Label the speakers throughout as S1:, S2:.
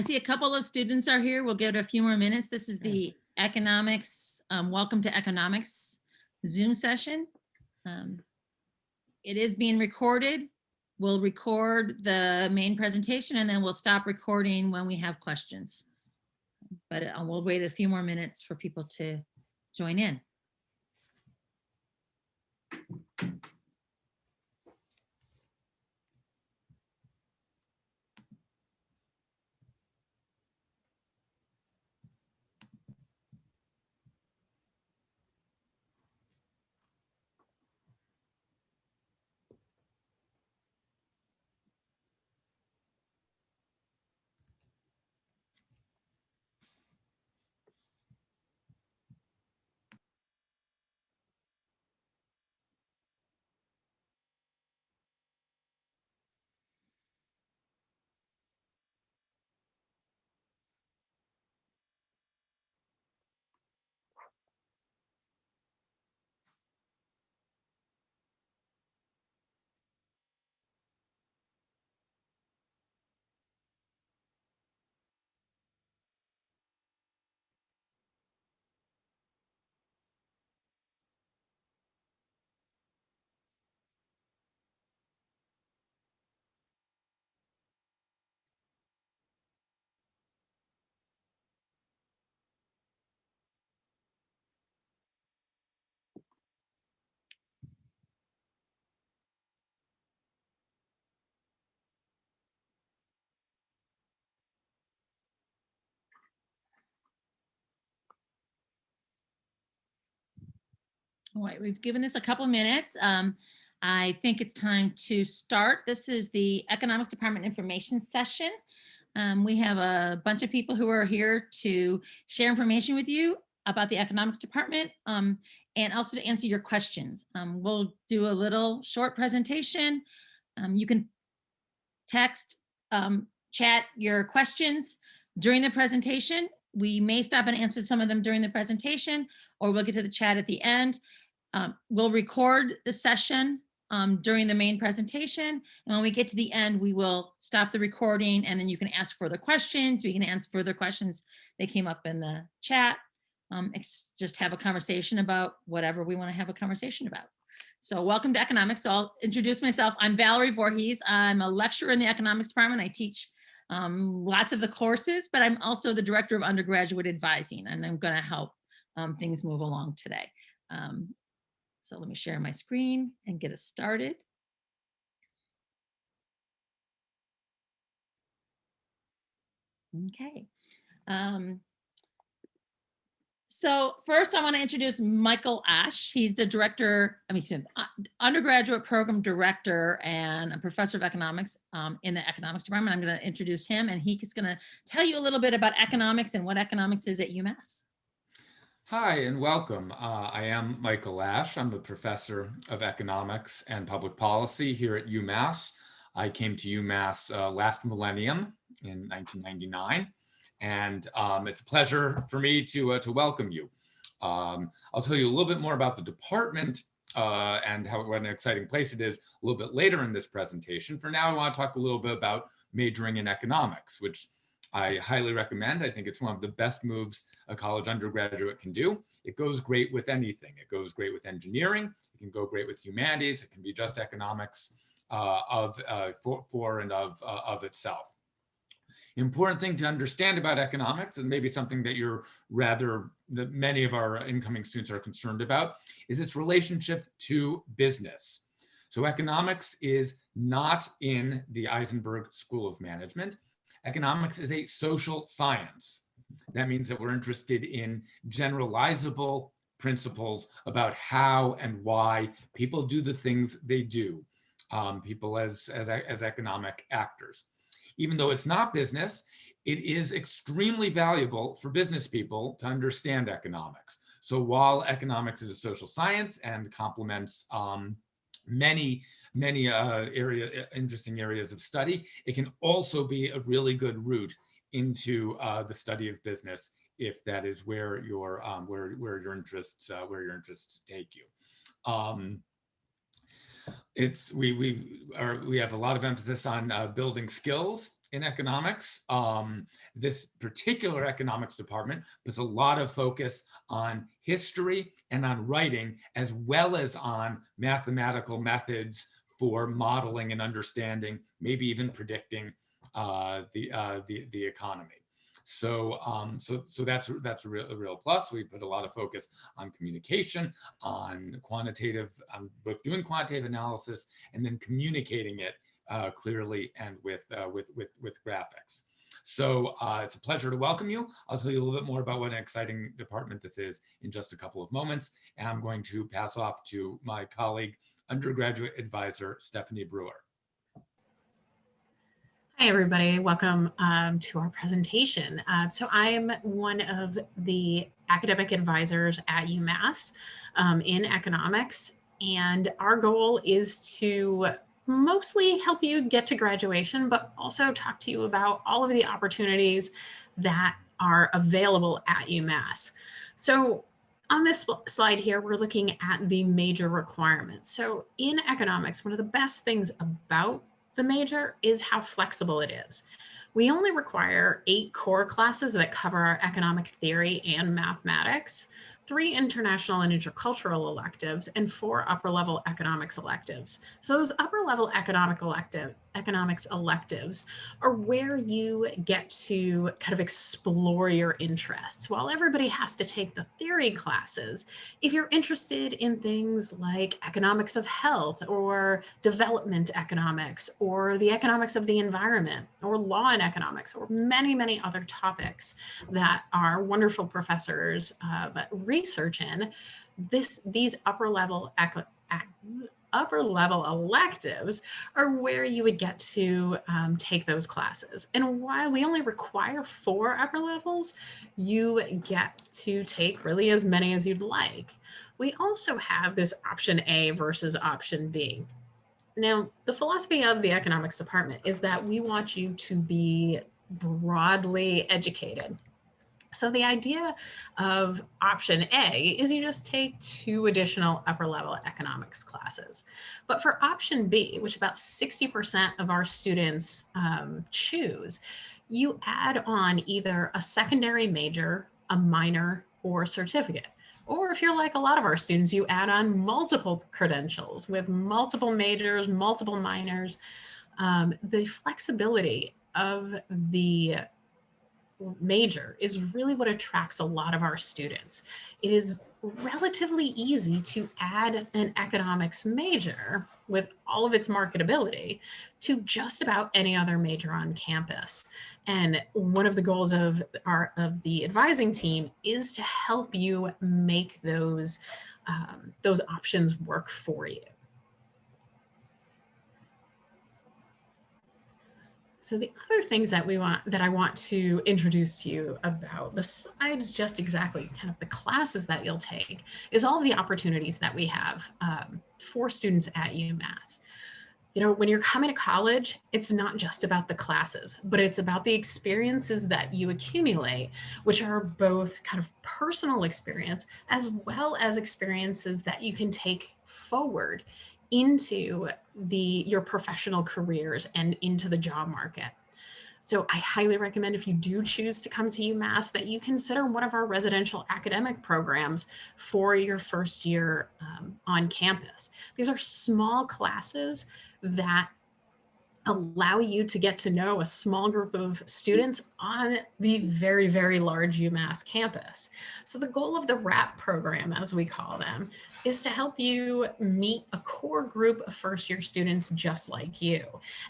S1: I see a couple of students are here. We'll give it a few more minutes. This is the economics, um, welcome to economics Zoom session. Um, It is being recorded. We'll record the main presentation and then we'll stop recording when we have questions. But uh, we'll wait a few more minutes for people to join in. All right, we've given this a couple minutes. Um, I think it's time to start. This is the Economics Department Information Session. Um, we have a bunch of people who are here to share information with you about the Economics Department um, and also to answer your questions. Um, we'll do a little short presentation. Um, you can text, um, chat your questions during the presentation. We may stop and answer some of them during the presentation, or we'll get to the chat at the end. Um, we'll record the session um, during the main presentation. And when we get to the end, we will stop the recording and then you can ask further questions. We can answer further questions that came up in the chat. Um, just have a conversation about whatever we want to have a conversation about. So welcome to economics. So I'll introduce myself. I'm Valerie Voorhees. I'm a lecturer in the economics department. I teach um, lots of the courses, but I'm also the director of undergraduate advising and I'm going to help um, things move along today. Um, so let me share my screen and get us started. Okay. Um, so first I want to introduce Michael Ash. He's the director, I mean, uh, undergraduate program director and a professor of economics um, in the economics department. I'm going to introduce him and he's going to tell you a little bit about economics and what economics is at UMass.
S2: Hi and welcome. Uh, I am Michael Ash. I'm a professor of economics and public policy here at UMass. I came to UMass uh, last millennium in 1999, and um, it's a pleasure for me to, uh, to welcome you. Um, I'll tell you a little bit more about the department uh, and how what an exciting place it is a little bit later in this presentation. For now, I want to talk a little bit about majoring in economics, which I highly recommend. I think it's one of the best moves a college undergraduate can do. It goes great with anything. It goes great with engineering. It can go great with humanities. It can be just economics uh, of uh, for, for and of uh, of itself. Important thing to understand about economics, and maybe something that you're rather that many of our incoming students are concerned about, is its relationship to business. So economics is not in the Isenberg School of Management. Economics is a social science. That means that we're interested in generalizable principles about how and why people do the things they do, um, people as, as, as economic actors. Even though it's not business, it is extremely valuable for business people to understand economics. So while economics is a social science and complements um, many many uh, area, interesting areas of study. It can also be a really good route into uh, the study of business if that is where your um, where where your interests uh, where your interests take you. Um, it's we we are we have a lot of emphasis on uh, building skills in economics. Um, this particular economics department puts a lot of focus on history and on writing, as well as on mathematical methods for modeling and understanding, maybe even predicting uh, the, uh, the, the economy. So, um, so, so that's that's a real, a real plus. We put a lot of focus on communication, on quantitative, on both doing quantitative analysis and then communicating it uh, clearly and with uh, with with with graphics. So uh, it's a pleasure to welcome you. I'll tell you a little bit more about what an exciting department this is in just a couple of moments. And I'm going to pass off to my colleague, undergraduate advisor, Stephanie Brewer.
S3: Hi, everybody. Welcome um, to our presentation. Uh, so I'm one of the academic advisors at UMass um, in economics, and our goal is to mostly help you get to graduation, but also talk to you about all of the opportunities that are available at UMass. So on this slide here, we're looking at the major requirements. So in economics, one of the best things about the major is how flexible it is. We only require eight core classes that cover our economic theory and mathematics, three international and intercultural electives, and four upper level economics electives. So those upper level economic elective, economics electives are where you get to kind of explore your interests. While everybody has to take the theory classes, if you're interested in things like economics of health or development economics or the economics of the environment or law and economics or many, many other topics that our wonderful professors uh, research in, this these upper level upper level electives are where you would get to um, take those classes. And while we only require four upper levels, you get to take really as many as you'd like. We also have this option A versus option B. Now, the philosophy of the economics department is that we want you to be broadly educated. So the idea of option A is you just take two additional upper level economics classes. But for option B, which about 60% of our students um, choose, you add on either a secondary major, a minor, or a certificate. Or if you're like a lot of our students, you add on multiple credentials with multiple majors, multiple minors. Um, the flexibility of the major is really what attracts a lot of our students. It is relatively easy to add an economics major with all of its marketability to just about any other major on campus. And one of the goals of our of the advising team is to help you make those um, those options work for you. So the other things that we want that I want to introduce to you about besides just exactly kind of the classes that you'll take is all the opportunities that we have um, for students at UMass. You know, when you're coming to college, it's not just about the classes, but it's about the experiences that you accumulate, which are both kind of personal experience as well as experiences that you can take forward into the your professional careers and into the job market. So I highly recommend if you do choose to come to UMass that you consider one of our residential academic programs for your first year um, on campus. These are small classes that allow you to get to know a small group of students on the very, very large UMass campus. So the goal of the RAP program, as we call them, is to help you meet a core group of first year students just like you.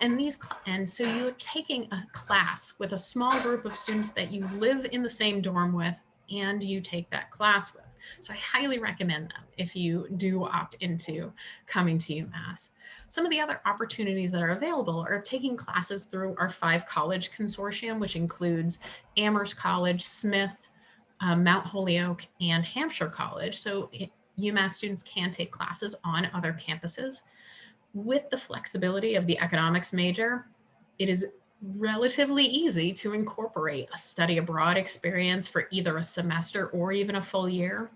S3: And these and so you're taking a class with a small group of students that you live in the same dorm with and you take that class with. So I highly recommend them if you do opt into coming to UMass. Some of the other opportunities that are available are taking classes through our five college consortium, which includes Amherst College, Smith, uh, Mount Holyoke, and Hampshire College. So UMass students can take classes on other campuses. With the flexibility of the economics major, it is relatively easy to incorporate a study abroad experience for either a semester or even a full year.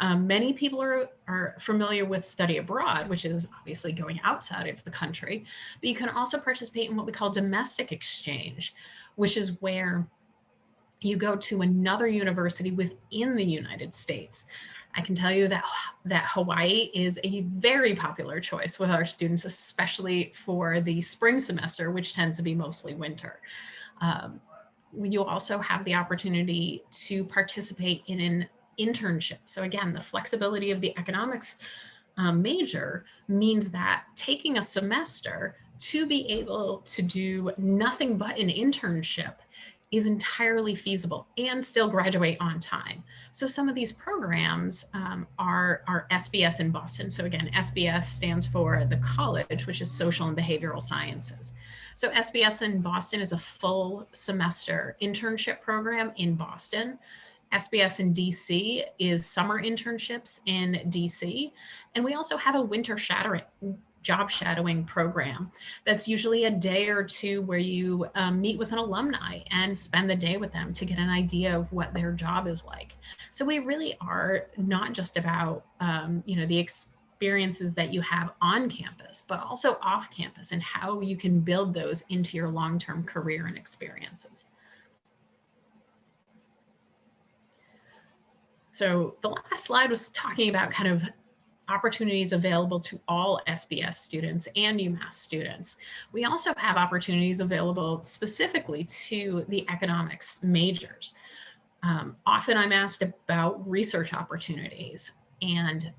S3: Um, many people are, are familiar with study abroad, which is obviously going outside of the country, but you can also participate in what we call domestic exchange, which is where you go to another university within the United States. I can tell you that, that Hawaii is a very popular choice with our students, especially for the spring semester, which tends to be mostly winter. Um, you also have the opportunity to participate in an internship. So again, the flexibility of the economics um, major means that taking a semester to be able to do nothing but an internship is entirely feasible and still graduate on time. So some of these programs um, are, are SBS in Boston. So again, SBS stands for the college, which is social and behavioral sciences. So SBS in Boston is a full semester internship program in Boston. SBS in DC is summer internships in DC. And we also have a winter shadowing, job shadowing program. That's usually a day or two where you um, meet with an alumni and spend the day with them to get an idea of what their job is like. So we really are not just about, um, you know, the experiences that you have on campus, but also off campus and how you can build those into your long-term career and experiences. So the last slide was talking about kind of opportunities available to all SBS students and UMass students. We also have opportunities available specifically to the economics majors. Um, often I'm asked about research opportunities and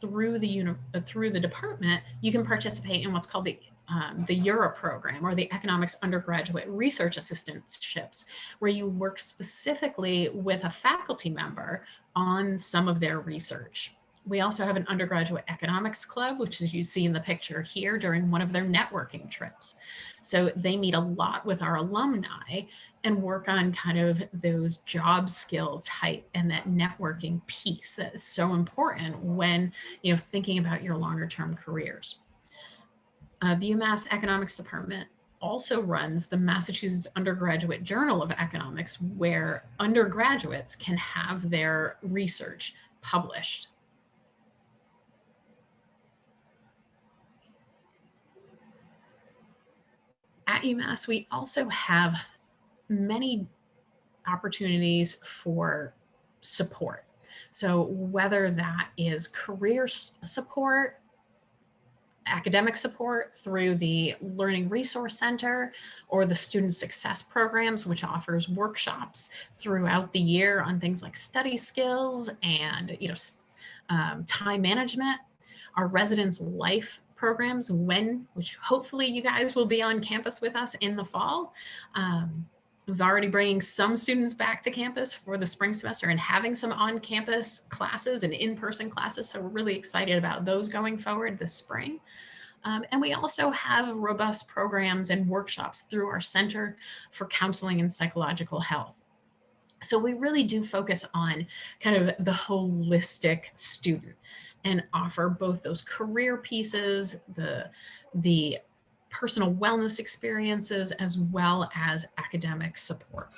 S3: through the through the department, you can participate in what's called the um, the EURA program or the economics undergraduate research assistantships, where you work specifically with a faculty member on some of their research. We also have an undergraduate economics club, which as you see in the picture here during one of their networking trips. So they meet a lot with our alumni and work on kind of those job skill type and that networking piece that is so important when, you know, thinking about your longer term careers. Uh, the UMass Economics Department also runs the Massachusetts Undergraduate Journal of Economics, where undergraduates can have their research published. At UMass, we also have many opportunities for support. So whether that is career support, academic support through the Learning Resource Center or the Student Success Programs, which offers workshops throughout the year on things like study skills and you know um, time management. Our Residence Life programs when, which hopefully you guys will be on campus with us in the fall. Um, We've already bringing some students back to campus for the spring semester and having some on-campus classes and in-person classes. So we're really excited about those going forward this spring. Um, and we also have robust programs and workshops through our Center for Counseling and Psychological Health. So we really do focus on kind of the holistic student and offer both those career pieces, the, the personal wellness experiences, as well as academic support.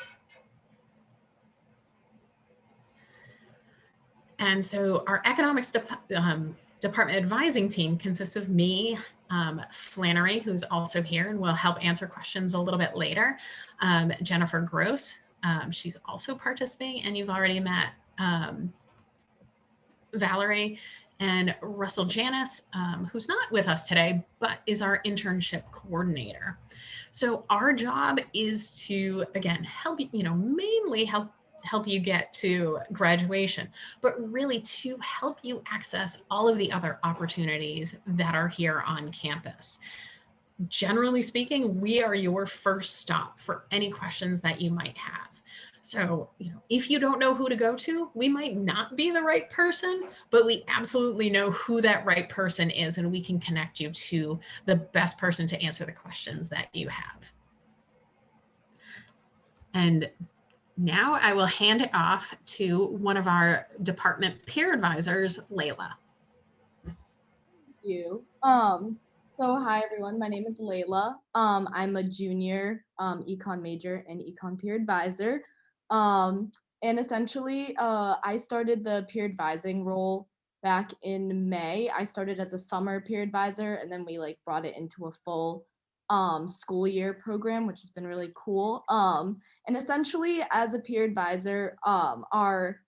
S3: And so our economics de um, department advising team consists of me, um, Flannery, who's also here and will help answer questions a little bit later, um, Jennifer Gross, um, she's also participating and you've already met um, Valerie and Russell Janis, um, who's not with us today, but is our internship coordinator. So our job is to, again, help, you know, mainly help help you get to graduation, but really to help you access all of the other opportunities that are here on campus. Generally speaking, we are your first stop for any questions that you might have. So, you know, if you don't know who to go to, we might not be the right person, but we absolutely know who that right person is and we can connect you to the best person to answer the questions that you have. And now I will hand it off to one of our department peer advisors, Layla.
S4: Thank you. Um, so hi everyone, my name is Layla. Um, I'm a junior um, econ major and econ peer advisor. Um, and essentially, uh, I started the peer advising role back in May. I started as a summer peer advisor, and then we like brought it into a full um, school year program, which has been really cool. Um, and essentially, as a peer advisor, um, our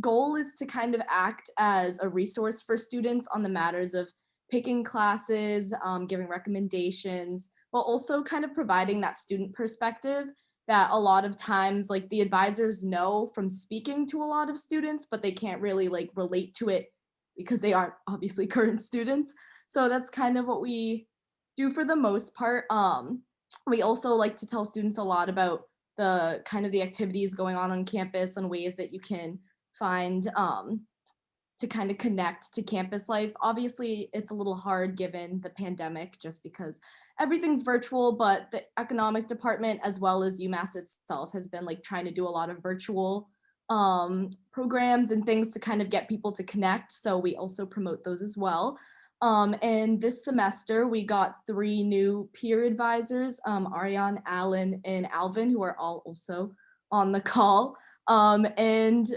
S4: goal is to kind of act as a resource for students on the matters of picking classes, um, giving recommendations, but also kind of providing that student perspective that a lot of times like the advisors know from speaking to a lot of students, but they can't really like relate to it because they aren't obviously current students. So that's kind of what we do for the most part. Um, we also like to tell students a lot about the kind of the activities going on on campus and ways that you can find um, to kind of connect to campus life. Obviously, it's a little hard given the pandemic just because everything's virtual, but the economic department as well as UMass itself has been like trying to do a lot of virtual um, programs and things to kind of get people to connect. So we also promote those as well. Um, and this semester, we got three new peer advisors, um, Ariane, Allen, and Alvin, who are all also on the call. Um, and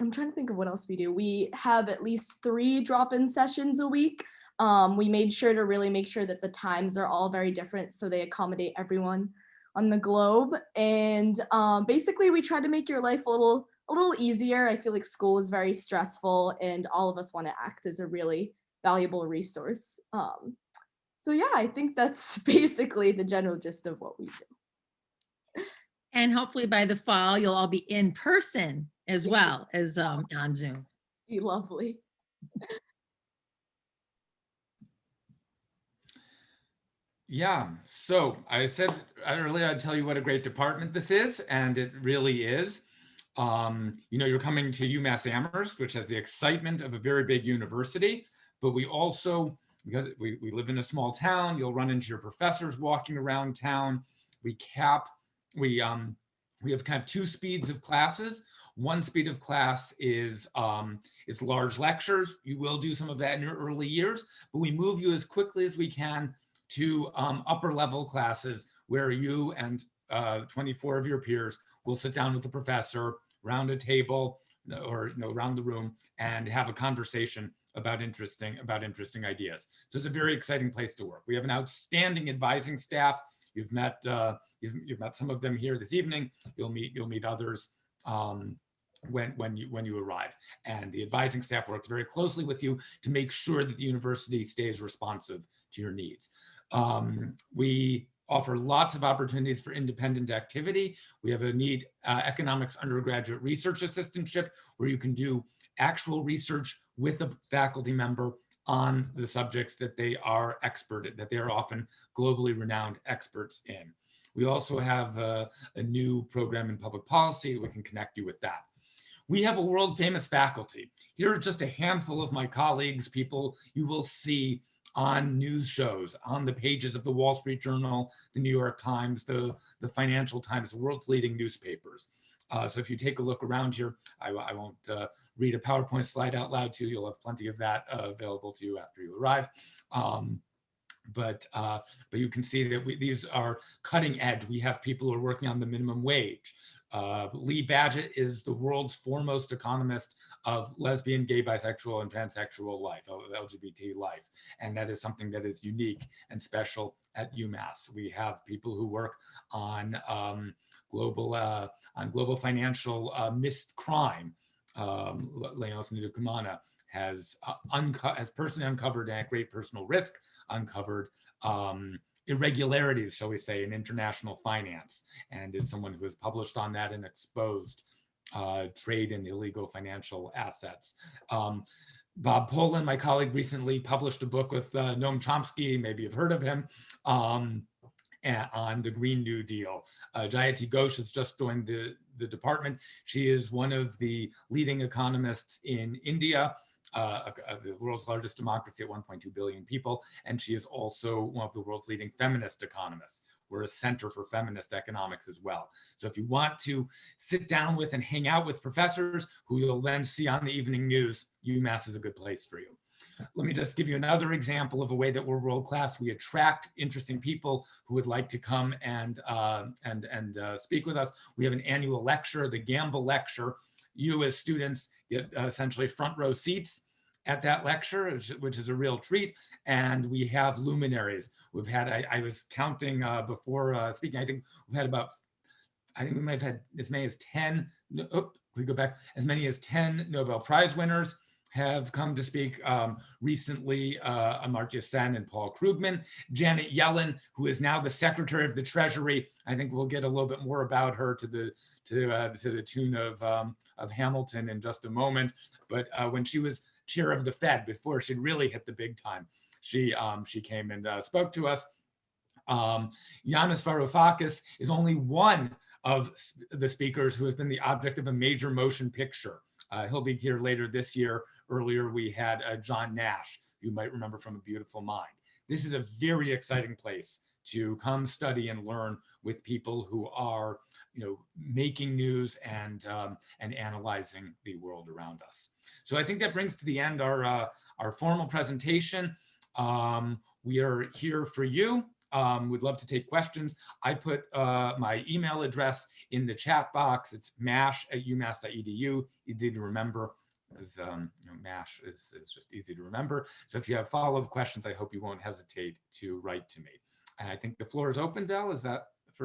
S4: I'm trying to think of what else we do. We have at least three drop-in sessions a week. Um, we made sure to really make sure that the times are all very different so they accommodate everyone on the globe. And um, basically we try to make your life a little a little easier. I feel like school is very stressful and all of us want to act as a really valuable resource. Um, so yeah, I think that's basically the general gist of what we do.
S1: And hopefully by the fall, you'll all be in person as well as um, on Zoom.
S4: Be lovely.
S2: Yeah, so I said earlier I'd tell you what a great department this is, and it really is. Um, you know, you're coming to UMass Amherst, which has the excitement of a very big university, but we also, because we, we live in a small town, you'll run into your professors walking around town. We cap, we um, we have kind of two speeds of classes. One speed of class is um, is large lectures. You will do some of that in your early years, but we move you as quickly as we can to um, upper level classes where you and uh, 24 of your peers will sit down with the professor round a table or you know around the room and have a conversation about interesting about interesting ideas. So it's a very exciting place to work. We have an outstanding advising staff. You've met uh, you've, you've met some of them here this evening. You'll meet you'll meet others um, when when you when you arrive. And the advising staff works very closely with you to make sure that the university stays responsive to your needs. Um, we offer lots of opportunities for independent activity. We have a need uh, economics undergraduate research assistantship where you can do actual research with a faculty member on the subjects that they are expert at, that they are often globally renowned experts in. We also have a, a new program in public policy. We can connect you with that. We have a world famous faculty. Here are just a handful of my colleagues, people you will see on news shows, on the pages of the Wall Street Journal, the New York Times, the, the Financial Times, the world's leading newspapers. Uh, so if you take a look around here, I, I won't uh, read a PowerPoint slide out loud to you. You'll have plenty of that uh, available to you after you arrive. Um, but uh, but you can see that we, these are cutting edge. We have people who are working on the minimum wage. Uh, Lee Badgett is the world's foremost economist of lesbian, gay, bisexual, and transsexual life, of LGBT life. And that is something that is unique and special at UMass. We have people who work on um, global uh, on global financial uh, missed crime. Um, Léonce Ndikumana has uh, unco- has personally uncovered at great personal risk, uncovered um, irregularities, shall we say, in international finance, and is someone who has published on that and exposed uh, trade in illegal financial assets. Um, Bob Pollin, my colleague, recently published a book with uh, Noam Chomsky, maybe you've heard of him, um, on the Green New Deal. Uh, Jayati Ghosh has just joined the, the department. She is one of the leading economists in India, uh, the world's largest democracy at 1.2 billion people. And she is also one of the world's leading feminist economists. We're a center for feminist economics as well. So if you want to sit down with and hang out with professors who you'll then see on the evening news, UMass is a good place for you. let me just give you another example of a way that we're world class. We attract interesting people who would like to come and uh, and and uh, speak with us. We have an annual lecture, the Gamble Lecture. You as students get uh, essentially front row seats at that lecture, which- is a real treat. And we have luminaries. We've had, I, I was counting uh, before uh, speaking, I think we've had about, I think we might have had as many as 10, no- oh, we go back, as many as 10 Nobel Prize winners have come to speak um, recently, uh, Amartya Sen and Paul Krugman. Janet Yellen, who is now the Secretary of the Treasury. I think we'll get a little bit more about her to the to uh, to the tune of um, of Hamilton in just a moment. But uh, when she was chair of the Fed, before she'd really hit the big time, she um, she came and uh, spoke to us. Um, Yanis Varoufakis is only one of the speakers who has been the object of a major motion picture. Uh, he'll be here later this year. Earlier, we had uh, John Nash, you might remember from A Beautiful Mind. This is a very exciting place to come study and learn with people who are, you know, making news and um, and analyzing the world around us. So I think that brings to the end our uh, our formal presentation. Um, we are here for you. Um, we'd love to take questions. I put uh, my email address in the chat box. It's mash at umass.edu. Easy to remember because um, you know, MASH is, is just easy to remember. So if you have follow-up questions, I hope you won't hesitate to write to me. And I think the floor is open, Val, is that